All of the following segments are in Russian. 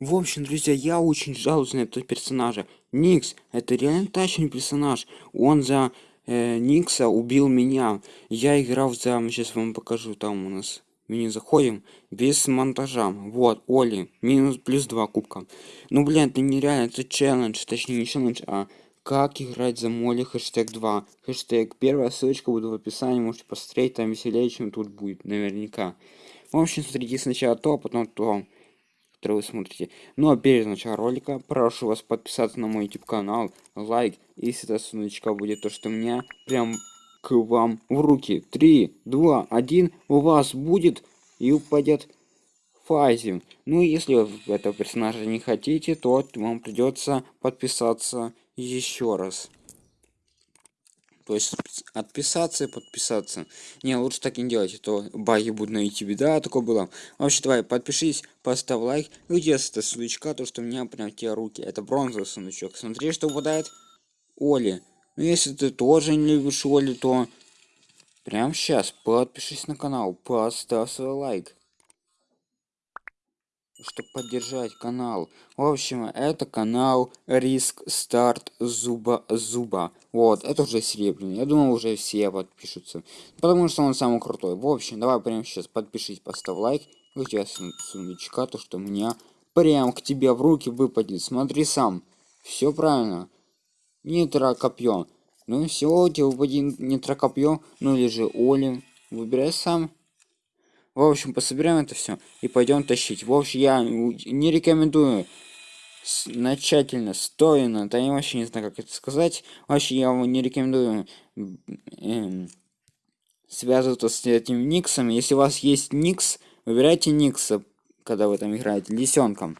В общем, друзья, я очень жалуюсь на этого персонажа. Никс, это реально тащный персонаж. Он за э, Никса убил меня. Я играл за... Сейчас вам покажу, там у нас меню заходим. Без монтажа. Вот, Оли. Минус плюс 2 кубка. Ну, блин, это нереально, это челлендж. Точнее, не челлендж, а как играть за моли хэштег 2. Хэштег. Первая ссылочка будет в описании. Можете посмотреть, там веселее, чем тут будет, наверняка. В общем, смотрите сначала то, а потом то который вы смотрите. Ну а перед началом ролика прошу вас подписаться на мой YouTube канал, лайк, если это сундучка будет то, что у меня прям к вам в руки. 3, 2, 1, у вас будет и упадет фазе. Ну если вы этого персонажа не хотите, то вам придется подписаться еще раз. То есть отписаться и подписаться. Не, лучше так не делать, а баги будут на YouTube. Да, такое было. Вообще, давай, подпишись, поставь лайк. Где это сундучка, то что у меня прям те руки. Это бронзовый сундучок. Смотри, что выпадает. Оли. Ну, если ты тоже не любишь Оли, то прям сейчас подпишись на канал, поставь свой лайк чтобы поддержать канал. В общем, это канал Риск Старт Зуба Зуба. Вот, это уже серебряный. Я думаю, уже все подпишутся. Потому что он самый крутой. В общем, давай прямо сейчас подпишись, поставь лайк. У тебя сундучка, то что у меня прям к тебе в руки выпадет. Смотри сам. Все правильно. Нитро копье. Ну тебя выпадет нитро копье. Ну или же Оли. Выбирай сам. В общем, пособираем это все и пойдем тащить. В общем, я не рекомендую начательно, стоено, да я вообще не знаю, как это сказать. Вообще, я вам не рекомендую э, связываться с этим Никсом. Если у вас есть Никс, выбирайте Никса, когда вы там играете, лисенком.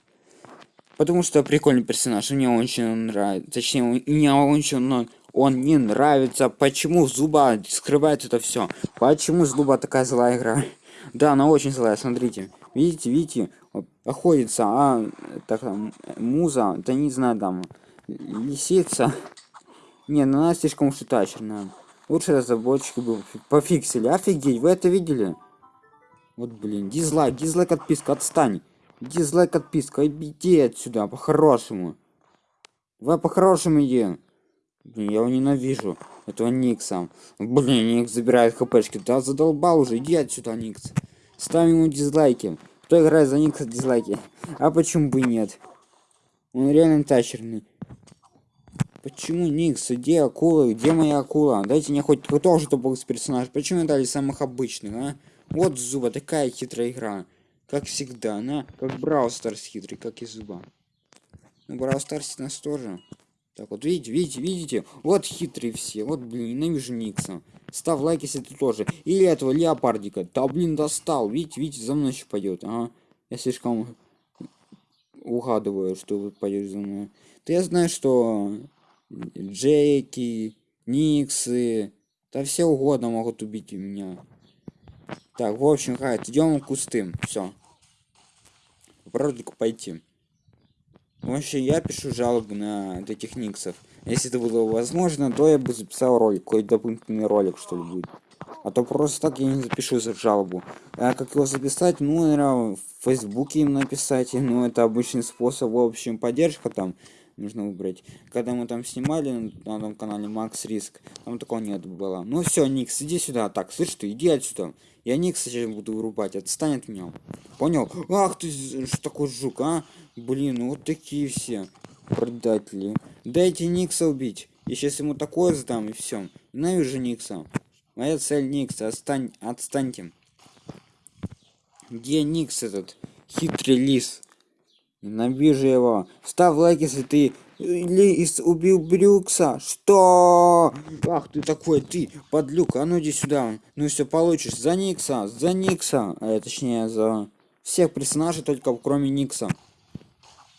Потому что прикольный персонаж, мне очень нравится. Точнее, мне очень он, он не нравится. Почему Зуба скрывает это все? Почему Зуба такая злая игра? Да, она очень злая, смотрите. Видите, видите, охотится, а так там, муза, да не знаю, там, лисица. Не, ну она слишком уж тачерная. Лучше разработчики бы пофиксили. Офигеть, вы это видели? Вот, блин, дизлайк, дизлайк, отписка, отстань. Дизлайк, отписка, иди отсюда, по-хорошему. Вы по-хорошему иди. Блин, я его ненавижу. Этого Никса. Блин, Никс забирает хпшки. Да задолбал уже. Иди отсюда, Никс. Ставим ему дизлайки. Кто играет за Никса дизлайки? А почему бы и нет? Он реально читерный. Почему Nix? Где акула? Где моя акула? Дайте мне хоть тоже топовый персонаж. Почему дали самых обычных, а? Вот Zooba, такая хитрая игра. Как всегда, она как Brawl Stars хитрый, как и Zooba. Ну, Brawl Stars нас тоже. Так вот, видите, видите, видите? Вот хитрые все. Вот, блин, ненавижу Nix'а. Ставь лайк, если ты тоже. Или этого леопардика. Да, блин, достал. Видите, видите, за мной еще пойдет. Ага. Я слишком угадываю, что вы пойдете за мной. Да я знаю, что Джеки, Никсы, да все угодно могут убить меня. Так, в общем, хайт, идем к кустым. Все. Попробуйте пойти. Вообще, я пишу жалобу на этих никсов. Если это было возможно, то я бы записал ролик, какой-то дополнительный ролик, что ли, будет. А то просто так я не запишу за жалобу. А как его записать? Ну, наверное, в Фейсбуке им написать. Ну, это обычный способ, в общем, поддержка там нужно выбрать. Когда мы там снимали на том канале Макс Риск, там такого нет было. Ну все, Никс, иди сюда. Так, слышь ты, иди отсюда. Я Никс сейчас буду вырубать, отстань от меня. Понял? Ах ты, что такой жук, а? Блин, ну вот такие все предатели. Дайте Никса убить. Я сейчас ему такое сдам и все. Ненавижу Никса. Моя цель Никса. Отстань, отстаньте. Где Никс этот? Хитрый лис. Ненавижу его. Ставь лайк, если ты Лис убил Брюкса. Что? Ах ты такой, ты, подлюк, а ну иди сюда. Ну все получишь. За Никса, за Никса. А, точнее, за всех персонажей, только кроме Никса.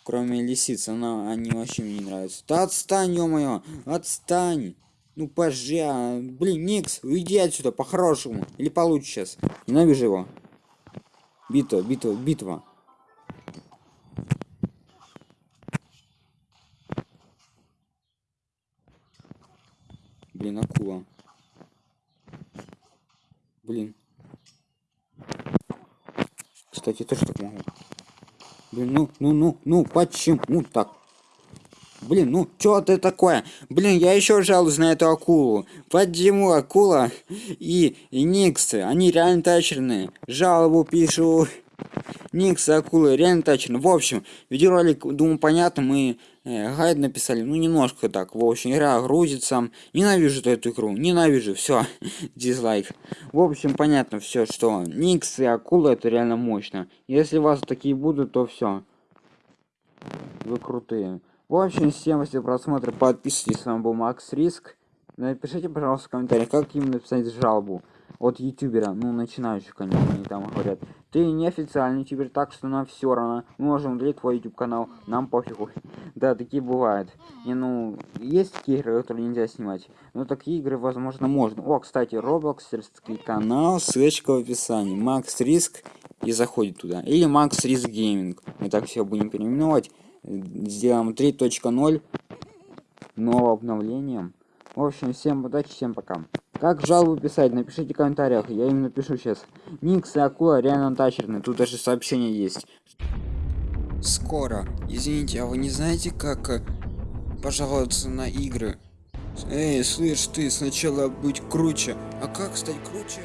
Кроме лисицы, она, они вообще мне не нравятся. Да отстань, ё-моё, отстань. Ну пожа, блин, Никс, уйди отсюда по-хорошему. Или получше сейчас. Ненавижу его. Битва, битва, битва. Блин, акула. Блин. Кстати, тоже так могу. Блин, ну, ну, ну, ну, почему так? Блин, ну что ты такое? Блин, я еще жалуюсь на эту акулу. Почему акула и, и Никсы, они реально тачерные. Жалобу пишу. Никс и акулы реально тачерные. В общем, видеоролик, думаю, понятно, мы э, гайд написали. Ну, немножко так. В общем, игра грузится. Ненавижу эту игру. Ненавижу. Все. Дизлайк. В общем, понятно все, что Никс и акулы это реально мощно. Если у вас такие будут, то все. Вы крутые. В общем, всем спасибо за просмотр, подписывайтесь, с вами был Макс Риск. Напишите, пожалуйста, в комментариях, как им написать жалобу от ютубера, ну, начинающих, конечно, они там говорят. Ты не официальный ютубер, так что нам все равно. Мы можем удалить твой YouTube канал, нам пофигу. да, такие бывают. Не, ну, есть такие игры, которые нельзя снимать. Но такие игры, возможно, можно. О, кстати, Roblox, канал, ссылочка в описании. Макс Риск, и заходит туда. Или Макс Риск Гейминг. Мы так все будем переименовать сделаем 3.0 новым обновлением. В общем, всем удачи, всем пока. Как жалобу писать? Напишите в комментариях, я им напишу сейчас. Никс и Акула реально тачерные, тут даже сообщение есть. Скоро. Извините, а вы не знаете, как э, пожаловаться на игры? Эй, слышь ты, сначала быть круче. А как стать круче?